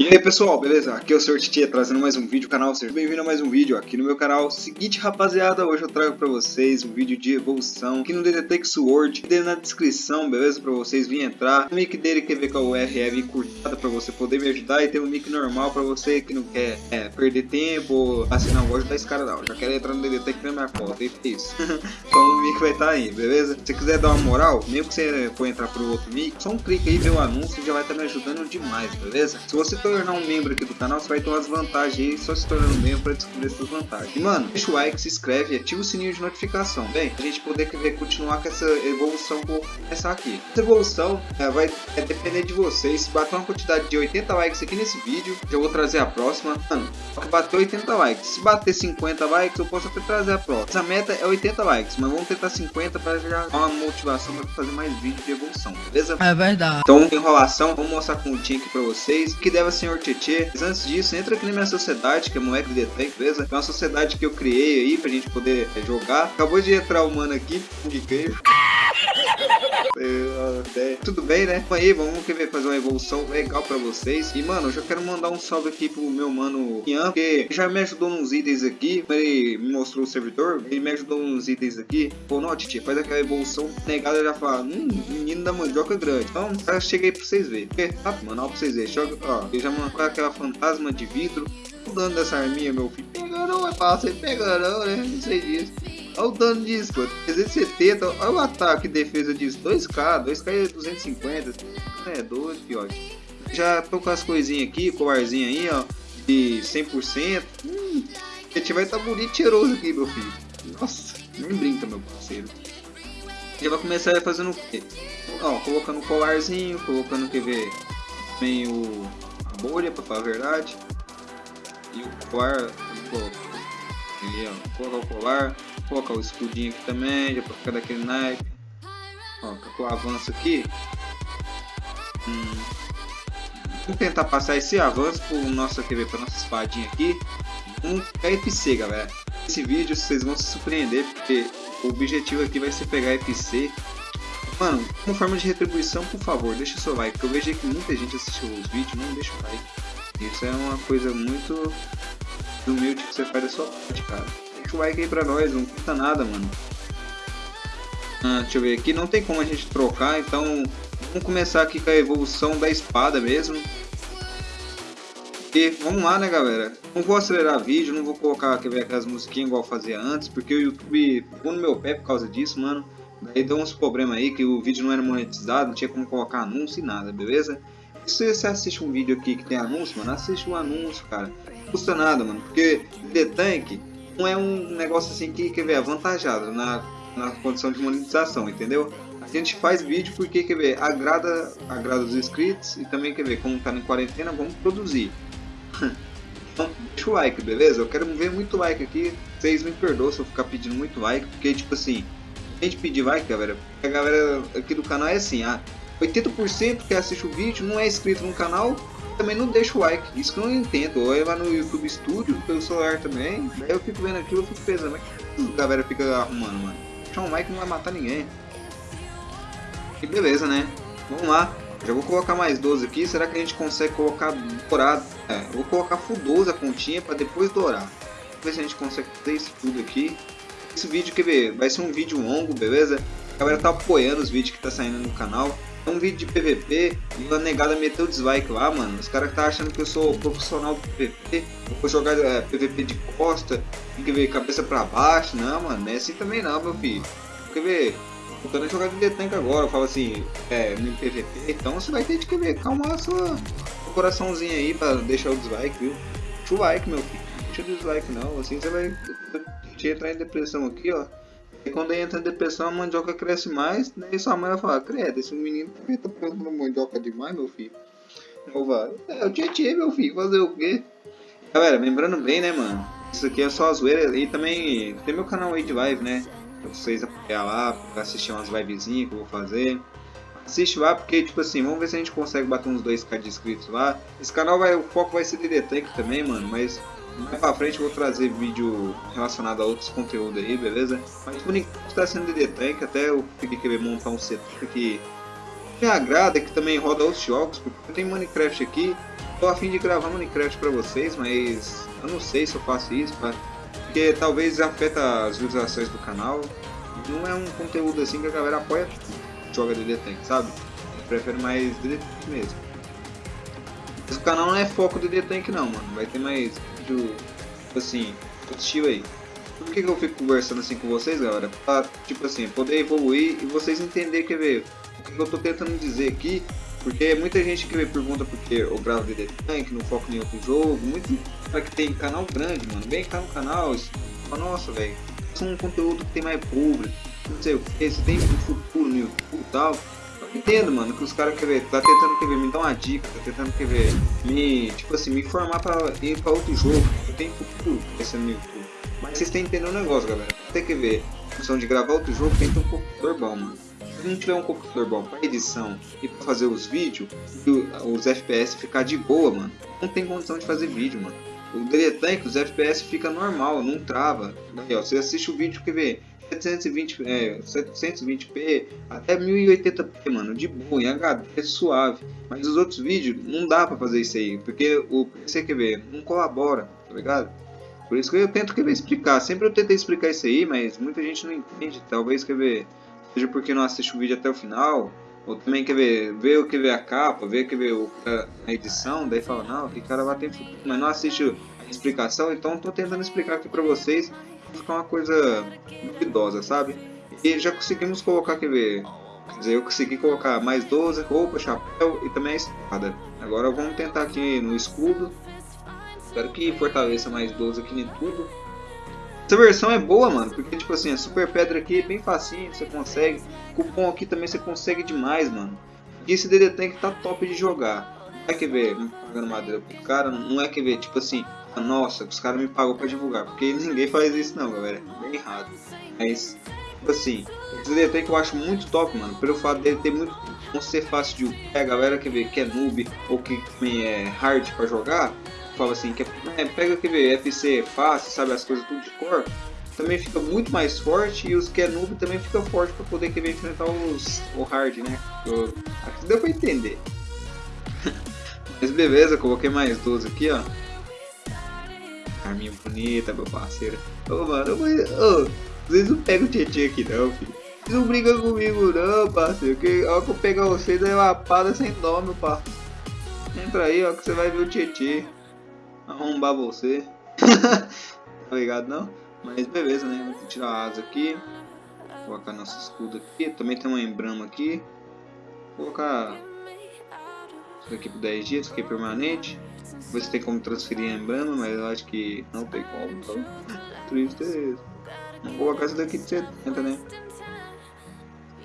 E aí pessoal, beleza? Aqui é o Sr. Titia trazendo mais um vídeo no canal, seja bem-vindo a mais um vídeo aqui no meu canal. Seguinte rapaziada, hoje eu trago pra vocês um vídeo de evolução aqui no DDTech Sword, dele na descrição, beleza? Pra vocês virem entrar. O nick dele quer ver com a URL curtada pra você poder me ajudar e tem um nick normal pra você que não quer é, perder tempo assim, não, vou ajudar esse cara não, já quero entrar no DDTech na minha conta, e é isso. então o nick vai estar tá aí, beleza? Se você quiser dar uma moral, mesmo que você for entrar pro outro nick, só um clique aí, ver o anúncio já vai estar tá me ajudando demais, beleza? Se você tornar um membro aqui do canal, você vai ter umas vantagens aí, só se tornando membro para descobrir essas vantagens. E mano, deixa o like, se inscreve e ativa o sininho de notificação, bem, a gente poder querer continuar com essa evolução que eu vou começar aqui. Essa evolução é, vai é, depender de vocês, se bater uma quantidade de 80 likes aqui nesse vídeo, eu vou trazer a próxima. Mano, só que bater 80 likes, se bater 50 likes, eu posso até trazer a próxima. Essa meta é 80 likes, mas vamos tentar 50 para já dar uma motivação para fazer mais vídeos de evolução, beleza? É verdade. Então, enrolação, vamos mostrar com o aqui para vocês, que deve ser Tchê mas antes disso, entra aqui na minha sociedade, que é Moleque de Tank, beleza? É uma sociedade que eu criei aí pra gente poder é, jogar. Acabou de entrar o mano aqui, de Tudo bem, né? Aí, vamos querer fazer uma evolução legal pra vocês. E, mano, eu já quero mandar um salve aqui pro meu mano Ian, porque já me ajudou nos itens aqui. Ele me mostrou o servidor, ele me ajudou nos itens aqui. Pô, não, Titi, faz aquela evolução negada já fala, hum, menino da mandioca grande. Então, eu cheguei pra vocês verem. Porque, tá, mano, ó, pra vocês verem. Joga, ó, ele já mandou aquela fantasma de vidro. O dano dessa arminha, meu filho. Pega não, é fácil, pega não, né? Não sei disso. Olha o dano disso, pô. 370. Olha o ataque e defesa disso. 2k. 2k é 250. É doido, fiote. Já tô com as coisinhas aqui, colarzinho aí, ó. De 100%. Hum, a gente vai estar tá bonito e cheiroso aqui, meu filho. Nossa, nem brinca, meu parceiro. Já vai começar fazendo o quê? Ó, colocando o colarzinho, colocando, quer ver, também o, a bolha, pra falar a verdade. E o colar, colocar o colar, colocar o escudinho aqui também, já pra ficar daquele naipe. Ó, com o avanço aqui. Hum, vamos tentar passar esse avanço pro nosso, quer ver, pra nossa espadinha aqui. Um FC, galera. Esse vídeo vocês vão se surpreender, porque o objetivo aqui vai ser pegar FC. Mano, como forma de retribuição, por favor, deixa o seu like, eu vejo que muita gente assistiu os vídeos não deixa o like. Isso é uma coisa muito humilde que você faz da sua parte, cara. Like aí pra nós, não custa nada, mano. Ah, deixa eu ver aqui, não tem como a gente trocar, então vamos começar aqui com a evolução da espada mesmo. E vamos lá, né, galera? Não vou acelerar vídeo, não vou colocar ver, aquelas musiquinhas igual fazia antes, porque o YouTube ficou no meu pé por causa disso, mano. Daí deu uns problemas aí que o vídeo não era monetizado, não tinha como colocar anúncio e nada, beleza? Se você assiste um vídeo aqui que tem anúncio, mano, assiste o um anúncio, cara. Não custa nada, mano. Porque The Tank não é um negócio assim que, quer ver, avantajado na, na condição de monetização, entendeu? A gente faz vídeo porque, quer ver, agrada, agrada os inscritos e também, quer ver, como tá em quarentena, vamos produzir. então, deixa o like, beleza? Eu quero ver muito like aqui. Vocês me perdoam se eu ficar pedindo muito like, porque, tipo assim, a gente pedir like, galera, a galera aqui do canal é assim, ah, 80% que assiste o vídeo não é inscrito no canal, também não deixa o like. Isso que eu não entendo. Ou é lá no YouTube Studio, pelo celular também. Daí eu fico vendo aquilo, eu fico pensando, mas que a galera fica arrumando, mano? Deixar um like não vai matar ninguém. E beleza, né? Vamos lá. Já vou colocar mais 12 aqui. Será que a gente consegue colocar dourado? É, vou colocar full 12 a continha para depois dourar. Vamos ver se a gente consegue fazer isso tudo aqui. Esse vídeo, quer ver? Vai ser um vídeo longo, beleza? A galera tá apoiando os vídeos que tá saindo no canal. Um vídeo de PVP e a negada meteu dislike lá, mano. Os caras tá achando que eu sou profissional do PVP. Eu vou jogar é, PVP de costa, tem que ver cabeça pra baixo. Não, mano, não é assim também não, meu filho. Quer ver? A jogar de detank agora, eu falo assim, é, no PVP, então você vai ter que ver, calmar a sua coraçãozinho aí pra deixar o dislike, viu? Deixa o like, meu filho. Deixa o dislike não, assim você vai entrar em depressão aqui, ó. E quando entra em depressão, a mandioca cresce mais, né? E sua mãe vai falar, credo, esse menino tá plantando mandioca demais, meu filho. Eu vou, é o tietê, meu filho, fazer o quê? Galera, lembrando bem, né, mano? Isso aqui é só a zoeira. E também tem meu canal aí de live, né? Pra vocês apoiar lá, pra assistir umas livezinhas que eu vou fazer. Assiste lá, porque, tipo assim, vamos ver se a gente consegue bater uns 2k de inscritos lá. Esse canal vai, o foco vai ser de Tank também, mano, mas mais pra frente eu vou trazer vídeo relacionado a outros conteúdos aí, beleza? Mas por enquanto está sendo DD Tank, até eu fiquei querer montar um setup que me agrada, que também roda outros jogos, porque tenho Minecraft aqui, tô a fim de gravar Minecraft pra vocês, mas eu não sei se eu faço isso, pra... porque talvez afeta as visualizações do canal. Não é um conteúdo assim que a galera apoia, joga DD Tank, sabe? Eu prefiro mais DD Tank mesmo. Mas o canal não é foco DD Tank não, mano. Vai ter mais vídeo, tipo assim, estilo aí. Por que, que eu fico conversando assim com vocês, galera? Pra, tipo assim, poder evoluir e vocês entenderem, quer ver, o que, que eu tô tentando dizer aqui porque muita gente que me pergunta porque eu gravo DD Tank, não foco em outro jogo, muito para que tem canal grande, mano, vem cá no canal, fala, nossa, velho, é um conteúdo que tem mais público, não sei o que, se tem um futuro no YouTube e tal. Eu entendo, mano, que os caras querem tá tentando querer me dar uma dica, tá tentando querer me, tipo assim, me informar para ir para outro jogo, eu tenho futuro pensando no YouTube. Mas vocês têm que entender um negócio, galera. Tem que ver, a função de gravar outro jogo tem que ter um computador bom, mano se não tiver um computador bom para edição e para fazer os vídeos, os FPS ficar de boa, mano, não tem condição de fazer vídeo, mano. O Tank, os FPS fica normal, não trava. Aí, ó, você assiste o vídeo que vê 720, é, 720p até 1080p, mano, de boa, em HD, é suave. Mas os outros vídeos não dá para fazer isso aí, porque o PC quer ver, não colabora, tá ligado? Por isso que eu tento querer explicar. Sempre eu tentei explicar isso aí, mas muita gente não entende. Talvez quer ver seja porque não assiste o vídeo até o final, ou também quer ver, ver o que vê a capa, o que vê a edição, daí fala, não, que cara vai ter mas não assiste a explicação, então estou tentando explicar aqui para vocês, ficar uma coisa duvidosa, sabe? E já conseguimos colocar, quer ver, quer dizer, eu consegui colocar mais 12, roupa, chapéu e também a espada. Agora vamos tentar aqui no escudo, espero que fortaleça mais 12 aqui em tudo. Essa versão é boa, mano, porque tipo assim, a super pedra aqui é bem facinho, você consegue. Cupom aqui também você consegue demais, mano. E esse DD Tank tá top de jogar. Não é que ver pagando madeira pro cara, não é que ver, tipo assim, nossa, os caras me pagam pra divulgar. Porque ninguém faz isso não, galera. É bem errado. Mas, tipo assim, esse DD Tank eu acho muito top, mano. Pelo fato dele ter muito. não ser fácil de. É, a galera que vê que é noob ou que também é hard pra jogar fala assim, que é, é, pega que vê FC fácil, sabe as coisas tudo de cor, também fica muito mais forte e os que é noob também fica forte para poder querer enfrentar os o hard, né? Eu, aqui deu pra entender. Mas beleza, coloquei mais 12 aqui, ó. Arminha bonita, meu parceiro. Ô, mano, mas, ô, vocês não pegam o Tietchan aqui não, filho. Vocês não brigam comigo não, parceiro. Que hora que eu pegar vocês é uma pada sem dó, meu parceiro. Entra aí, ó, que você vai ver o Tietchan arrombar você. tá ligado não? Mas beleza, né? Vou tirar a asa aqui. Colocar nosso escudo aqui. Também tem uma embrama aqui. Vou colocar isso aqui por 10 dias, isso aqui é permanente. Se tem como transferir a embrama, mas eu acho que não tem como. Então, tristeza. Vou colocar isso daqui de 70, né?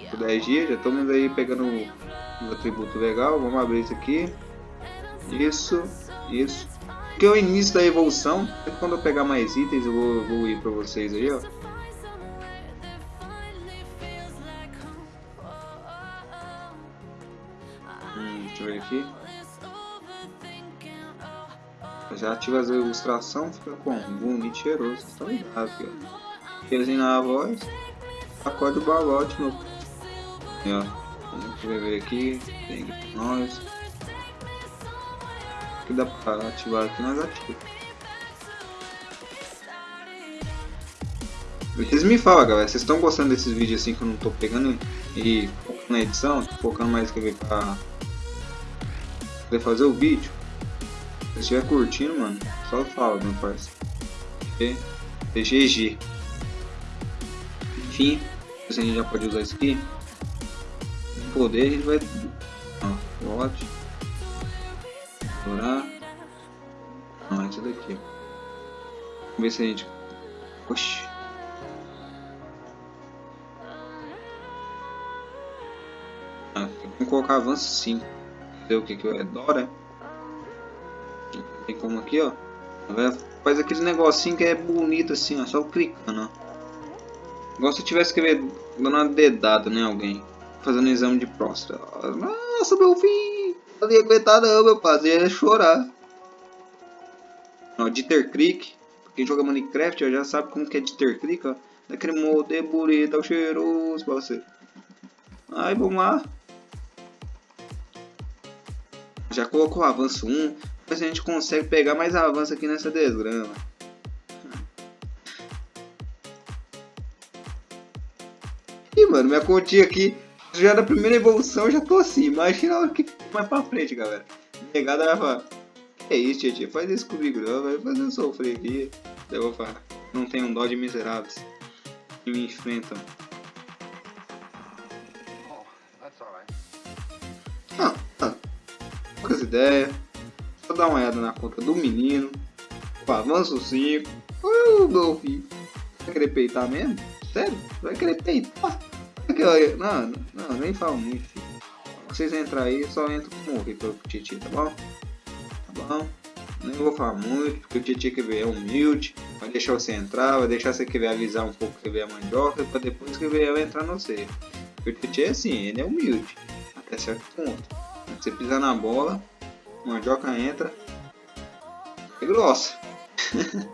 Por 10 dias, já estamos aí pegando um atributo legal. Vamos abrir isso aqui. Isso, isso. Porque é o início da evolução, quando eu pegar mais itens eu vou evoluir pra vocês aí, ó. Hum, deixa eu ver aqui. Já ativa as ilustrações, fica com bonito cheiroso, aqui, ó. Pezinho na voz, acorde o balote, meu. Aí, ó. Vamos ver aqui, tem nós que dá pra ativar aqui, nós ativamos. Vocês me falam, galera, vocês estão gostando desses vídeos assim que eu não tô pegando e na edição, focando mais que ver pra poder fazer o vídeo. Se estiver curtindo, mano, só fala, meu parceiro. GG. Enfim, a gente já pode usar isso aqui. Poder, a gente vai. Ó, ótimo explorar. Não, esse daqui. Vamos ver se a gente. Oxi. Ah, vamos colocar avanço sim. Ver o que que é Dora. Tem como aqui, ó. Faz aquele negocinho que é bonito assim, ó. Só clicando, ó. Igual se tivesse que ver dando uma dedada, né? Alguém. Fazendo exame de próstata. Nossa, meu filho! não ia aguentar não, meu parceiro, ia chorar. Ó, Dieter Creek, quem joga Minecraft já sabe como que é Dieter Creek, ó. Daquele molde bonito, cheiroso pra você. Aí, vamos lá. Já colocou o avanço 1, Ver se a gente consegue pegar mais avanço aqui nessa desgrama. Ih, mano, minha continha aqui, já na primeira evolução, já tô assim. Imagina o que mais pra frente, galera. Negada vai falar, que é isso, tia, faz isso comigo não, vai fazer eu sofrer aqui. Eu vou falar, não tem um dó de miseráveis que me enfrentam. Ah, ah, poucas ideias. Dar uma olhada na conta do menino. O avanço 5. Uh, filho. Vai querer peitar mesmo? Sério? Vai querer peitar? Não, não, nem falo muito, filho. Vocês entrar aí, só entra com morrer pelo Titi, tá bom? Tá bom? Nem vou falar muito, porque o Titi quer ver é humilde. Vai deixar você entrar, vai deixar você querer avisar um pouco que vê a mandioca, pra depois que eu entrar no você. Porque o Titi é assim, ele é humilde. Até certo ponto. Você pisar na bola, mandioca entra. É grossa.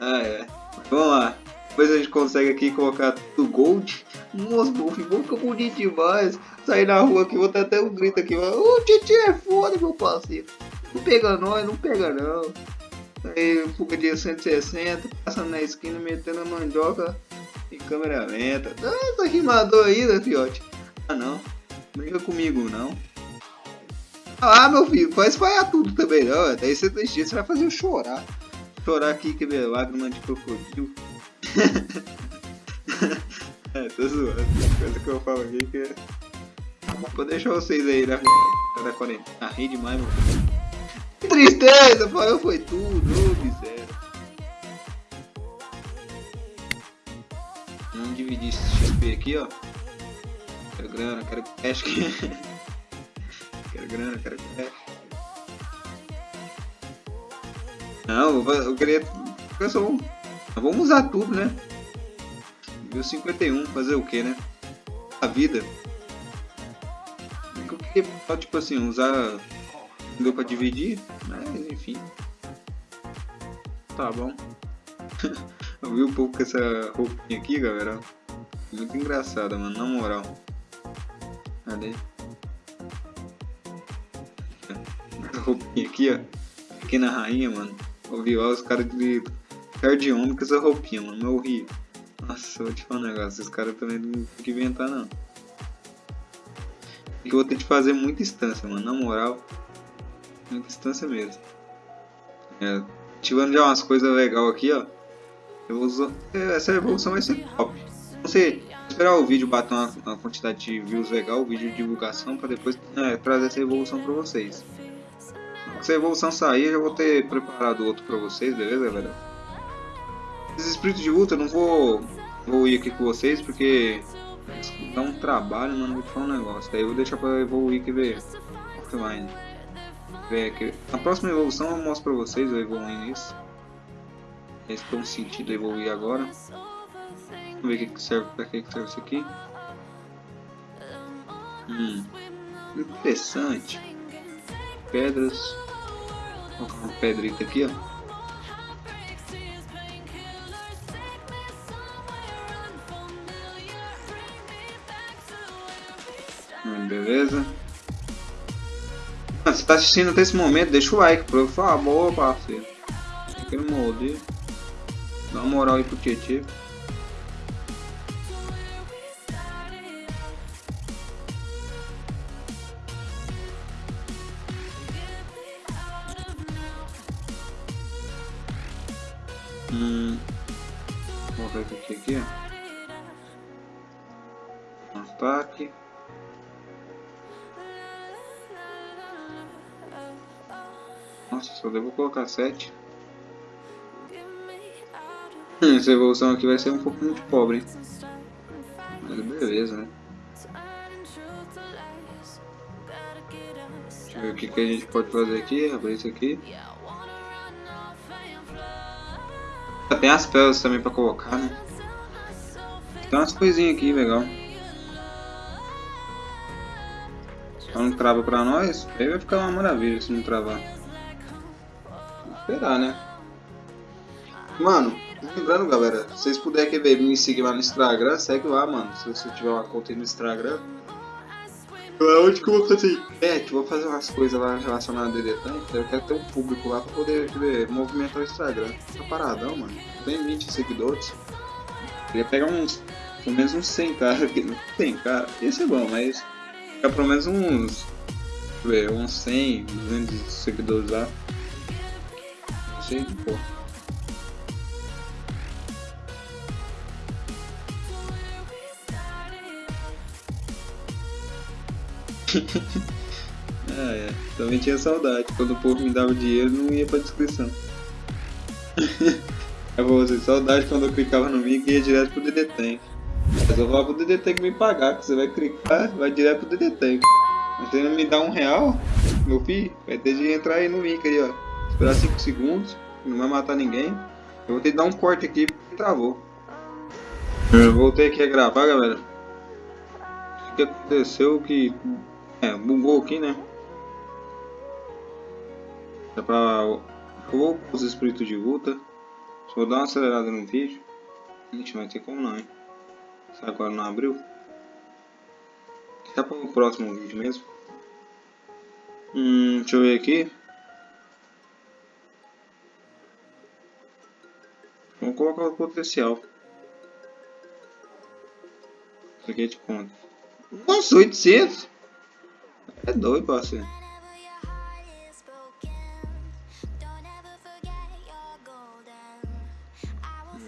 ah, é. Vamos lá. Depois a gente consegue aqui colocar tudo gold. Nossa, meu filho, fica bonito demais. Sair na rua aqui, vou ter até um grito aqui. Ô, Titi é foda, meu parceiro. Não pega nós, não pega não. Aí, fuga de 160, passando na esquina, metendo a mandioca em câmera lenta. Ah, tá rimador ainda, fiote. Ah, não. Brinca comigo, não. Ah, meu filho, faz espalhar tudo também, não. Daí você, você vai fazer eu chorar. Chorar aqui, que ver lágrima de crocodilo. é, tô zoando. Coisa que eu falo aqui que é... Vou deixar vocês aí na, na quarentena. Ah, ri demais, meu filho. Que tristeza, Fael foi tudo, ô miséria. Vamos dividir esse XP aqui, ó. Quero grana, quero cash. grana, cash. Não, eu queria. Só vamos... usar tudo, né? Nível 51, fazer o que, né? A vida. Eu queria, tipo assim, usar deu pra dividir, mas enfim. Tá bom. Eu vi um pouco com essa roupinha aqui, galera. Muito engraçada, mano, na moral. Cadê? Roupinha aqui, ó. Pequena rainha, mano. Ouvi os caras de cara de homem com essa roupinha, mano. Eu ri. Nossa, vou te falar um negócio. Esses caras também não tem que inventar, não. E eu vou ter que fazer muita instância, mano. Na moral muita distância mesmo. É, ativando já umas coisas legais aqui, ó. É, essa evolução vai ser top. Você esperar o vídeo bater uma, uma, quantidade de views legal, o vídeo de divulgação, para depois é, trazer essa evolução para vocês. Se a evolução sair, eu já vou ter preparado outro para vocês, beleza, galera? Esses espíritos de luta eu não vou, vou ir aqui com vocês porque dá um trabalho, mano, vou falar um negócio. Daí eu vou deixar para evoluir que ver offline ver aqui. Na próxima evolução eu mostro pra vocês eu evoluindo isso. Eles estão sentido evoluir agora. Vamos ver o que serve para que serve isso aqui. Hum, interessante. Pedras. Uma pedrita aqui, ó. Hum, beleza. Você está assistindo até esse momento, deixa o like, por favor, parceiro. Aquele molde. Dá uma moral aí pro Tietê. Nossa, só devo colocar 7. Hum, essa evolução aqui vai ser um pouco muito pobre? Mas beleza, né? Deixa eu ver o que, que a gente pode fazer aqui. Abrir isso aqui. Tem as peles também pra colocar, né? Tem umas coisinhas aqui, legal. Só não trava pra nós, aí vai ficar uma maravilha se não travar esperar, né? Mano, lembrando, galera, se vocês puderem me seguir lá no Instagram, segue lá, mano. Se você tiver uma conta no Instagram. Onde que eu vou fazer? É, tipo, vou fazer umas coisas lá relacionadas a Tank. Eu quero ter um público lá pra poder ver, movimentar o Instagram. Tá paradão, mano. Tem 20 seguidores. Queria pegar uns. Pelo menos uns 100 cara. 100 cara. Esse é bom, mas. Ficar pelo menos uns. Deixa eu ver, uns 100, 200 seguidores lá. Sei, pô. ah, é. Também tinha saudade. Quando o povo me dava dinheiro, não ia pra descrição. é pra você, saudade quando eu clicava no link e ia direto pro DD Tank. Mas eu vou pro DD Tank me pagar, que você vai clicar, vai direto pro DD Tank. Você não me dá um real, meu filho, vai ter de entrar aí no link aí, ó. Esperar 5 segundos, não vai matar ninguém. Eu vou ter que dar um corte aqui porque travou. Eu voltei aqui a gravar, galera. O que aconteceu que é, bugou aqui, né? Dá pra... Eu vou os espíritos de luta. Só vou dar uma acelerada no vídeo. Gente, vai ter como não, hein? Se agora não abriu. Dá para o próximo vídeo mesmo. Hum, deixa eu ver aqui. Vamos colocar o potencial. Aqui é de quanto? Nossa, 800! É doido, parceiro.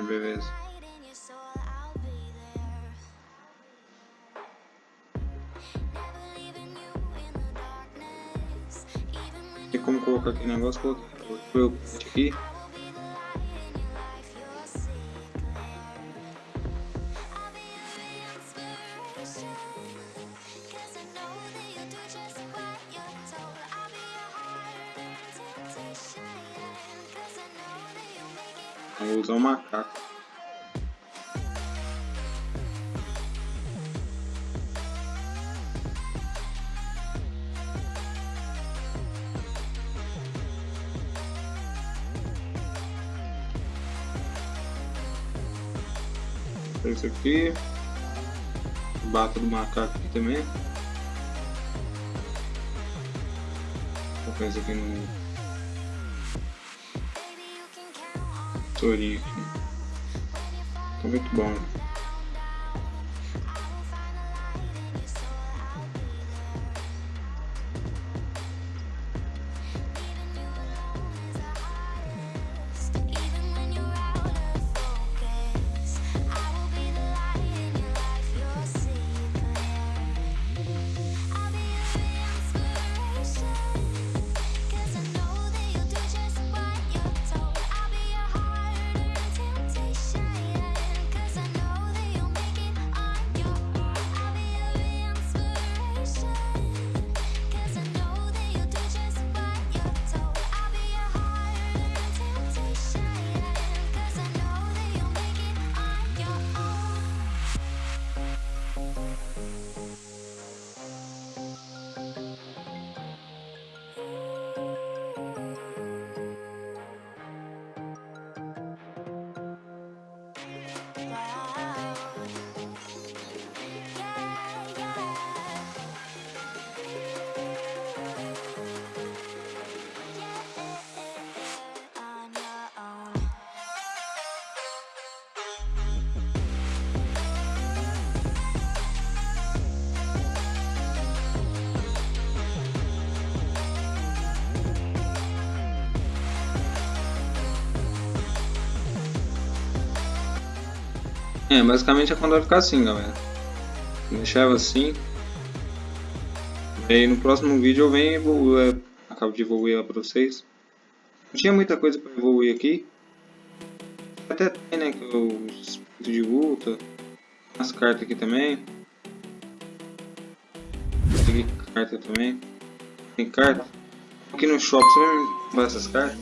Beleza. Tem como colocar aqui negócio? Coloquei o aqui. Vou usar o macaco. Isso aqui. Bata do macaco aqui também. Vou aqui no tourinho aqui. Tá muito bom. É, basicamente a conta vai ficar assim, galera. Deixar ela assim. E aí no próximo vídeo eu venho e evoluo, acabo de evoluir ela pra vocês. Não tinha muita coisa pra evoluir aqui. Até tem, né, que o espírito de luta. As cartas aqui também. Tem carta também. Tem carta. Aqui no shopping você vai me essas cartas.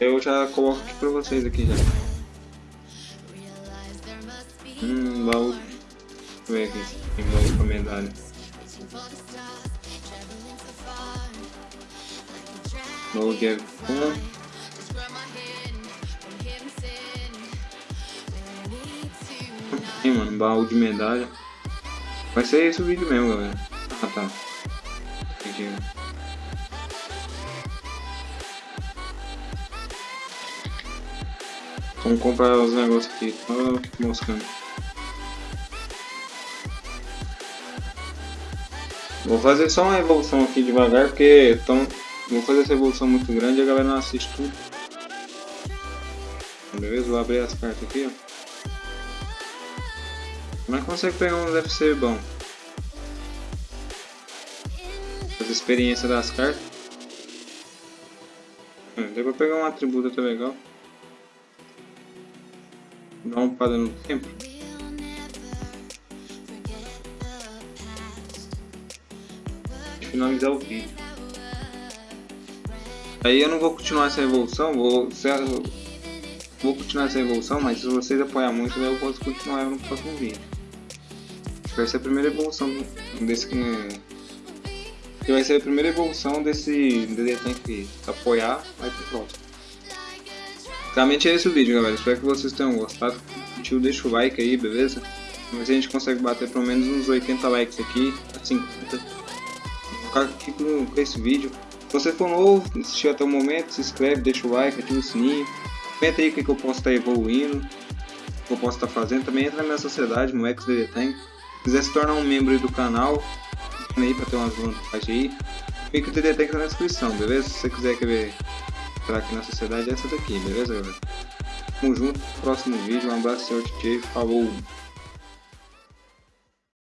Eu já coloco aqui pra vocês aqui já. Hum, baú. Deixa eu ver aqui. Tem baú com medalha. Baú de com. Tem, mano, baú de medalha. Vai ser esse o vídeo mesmo, galera. Ah, tá. Entendi. Vamos comprar os negócios aqui. Tô moscando. Vou fazer só uma evolução aqui devagar, porque tão, vou fazer essa evolução muito grande e a galera não assiste tudo. Beleza? Vou abrir as cartas aqui, ó. É que consegue pegar um UFC bom? As experiências das cartas. Hum, deu pra pegar um atributo até legal. Dá uma upada no tempo. Finalizar o vídeo. Aí eu não vou continuar essa evolução, vou, vou continuar essa evolução, mas se vocês apoiarem muito eu posso continuar no próximo vídeo. Vai ser a primeira evolução desse que vai ser a primeira evolução desse Tank apoiar, vai pro próximo. Basicamente é esse o vídeo galera, espero que vocês tenham gostado, curtiu, deixa o like aí, beleza? Mas a gente consegue bater pelo menos uns 80 likes aqui, a 50 ficar aqui com, com esse vídeo. Se você for novo, assistiu até o momento, se inscreve, deixa o like, ativa o sininho. Comenta aí o que, que eu posso estar evoluindo, o que eu posso estar fazendo. Também entra na minha sociedade, no XDD Tank. Se quiser se tornar um membro do canal, aí para ter umas vantagens aí. Fica o DD Tank na descrição, beleza? Se você quiser querer entrar aqui na sociedade, é essa daqui, beleza galera? Tamo junto, próximo vídeo, um abraço, senhor TJ, falou!